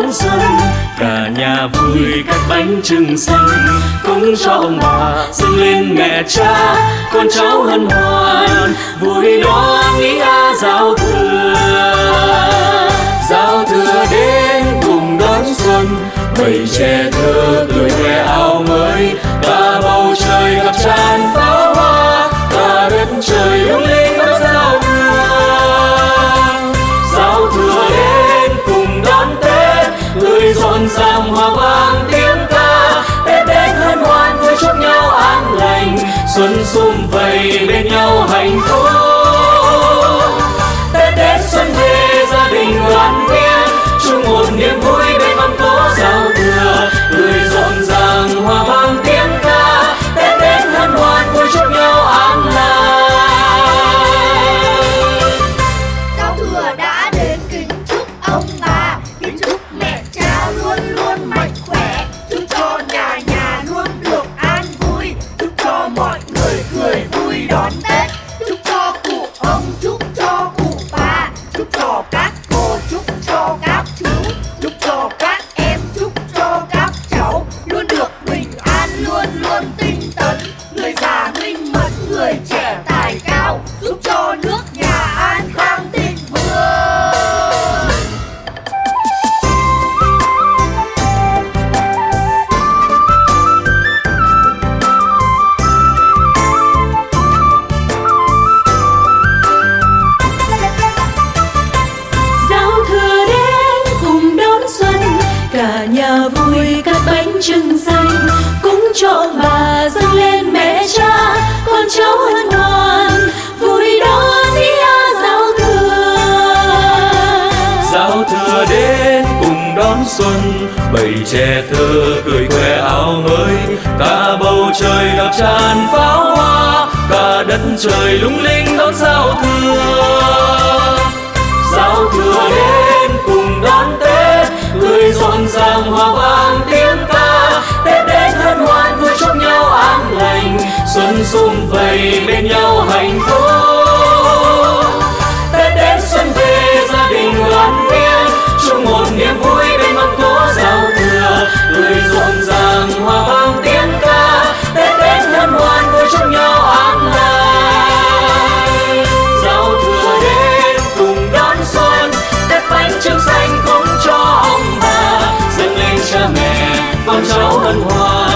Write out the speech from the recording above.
đón xuân cả nhà vui cắt bánh trưng xanh. Cúng cho ông bà dâng lên mẹ cha, con cháu hân hoan. Vui đón nghĩa giao thừa. Giao thừa đến cùng đón xuân. Bầy trẻ thơ, tuổi khoe áo mới. Vui cắt bánh trưng xanh Cúng cho ông bà dâng lên mẹ cha, Con cháu hân hoan, vui đón nghĩa à, giao thừa. Giao thừa đến cùng đón xuân, bầy trẻ thơ cười khoe áo mới. Cả bầu trời ngập tràn pháo hoa, cả đất trời lung linh đón giao thừa. Sum vầy bên nhau hạnh phúc. Tết đến xuân về, gia đình đoàn viên, chung một niềm vui bên mâm cỗ giao thừa. Người rộn ràng hòa vang tiếng ca, Tết đến hân hoan vui chung nhau an lành. Giao thừa đến cùng đón xuân, Tết bánh trưng xanh cúng cho ông bà. Dâng lên cha mẹ, con cháu hân hoan.